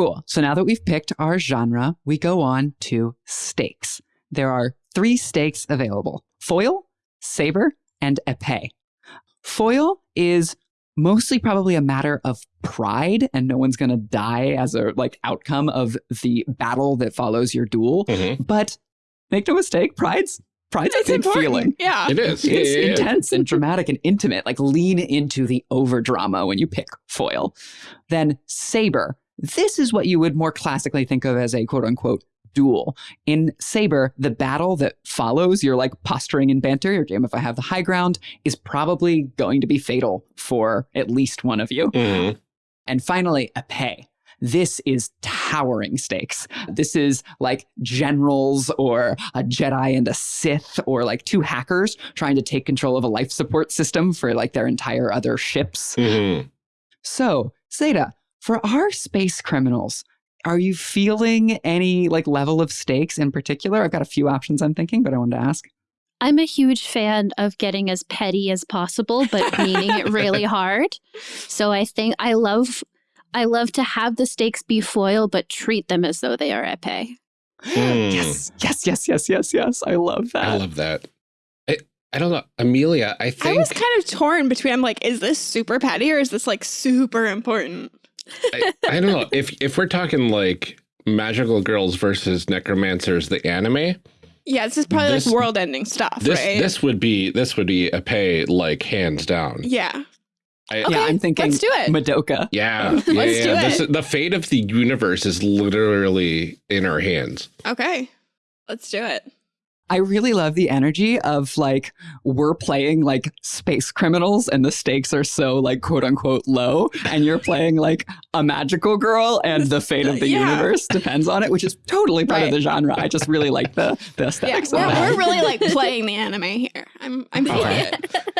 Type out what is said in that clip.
Cool. So now that we've picked our genre, we go on to stakes. There are three stakes available foil, saber, and epee. Foil is mostly probably a matter of pride and no one's going to die as a like outcome of the battle that follows your duel Mhm. but make no mistake pride's pride's a It's big important. feeling Yeah. It is. it's Yeah, yeah, yeah. intense and dramatic and intimate like lean into the over drama when you pick foil then saber this is what you would more classically think of as a quote unquote duel in saber the battle that follows your like posturing and banter your game if i have the high ground is probably going to be fatal for at least one of you Mhm. and finally, epee. This is towering stakes. This is like generals or a Jedi and a Sith or like two hackers trying to take control of a life support system for like their entire other ships. Mhm. So, Zeta, for our space criminals, are you feeling any like level of stakes in particular? I've got a few options I'm thinking, but I wanted to ask. I'm a huge fan of getting as petty as possible, but meaning it really hard. So I think I love I love to have the stakes be foil, but treat them as though they are epee. Mm. Yes, yes, yes, yes, yes, yes. I love that. I love that. I, I don't know. Amelia, I think I was kind of torn between I'm like, is this super petty or is this like super important? I, I don't know. If if we're talking like magical girls versus necromancers, the anime, Yeah, this is probably This- like world ending stuff, this right? this would be this would be epee like hands down. yeah. I, Okay, yeah, I'm thinking let's do it. Madoka. Yeah, Let's yeah, do yeah. This, it. the fate of the universe is literally in our hands. Okay. Let's do it. I really love the energy of like we're playing like space criminals and the stakes are so like quote unquote low and you're playing like a magical girl and the fate of the Yeah. universe depends on it which is totally part of the genre. I just really like the the Yeah, aesthetics we're, that. we're really like playing the anime here. I'm I'm feeling Okay. it.